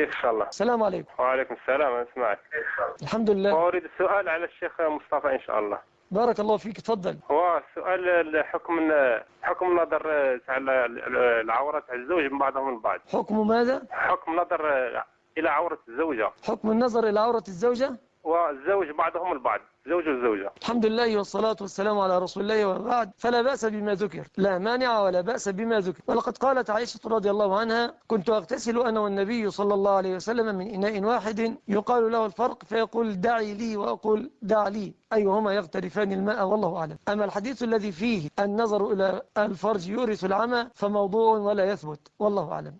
كيف شاء الله؟ السلام عليكم. وعليكم السلام أنا أسمعك الحمد لله. أريد السؤال على الشيخ مصطفى إن شاء الله. بارك الله فيك تفضل. هو السؤال حكم حكم نظر تاع العورة الزوج من بعضهم البعض حكم ماذا؟ حكم نظر إلى عورة الزوجة. حكم النظر إلى عورة الزوجة؟ والزوج بعضهم البعض زوج والزوجة الحمد لله والصلاة والسلام على رسول الله وبعد. فلا بأس بما ذكر لا مانع ولا بأس بما ذكر. ولقد قالت عائشة رضي الله عنها كنت أغتسل أنا والنبي صلى الله عليه وسلم من إناء واحد يقال له الفرق فيقول دعي لي وأقول دع لي أيهما يغترفان الماء؟ والله أعلم. أما الحديث الذي فيه النظر إلى الفرج يورث العمى فموضوع ولا يثبت. والله أعلم.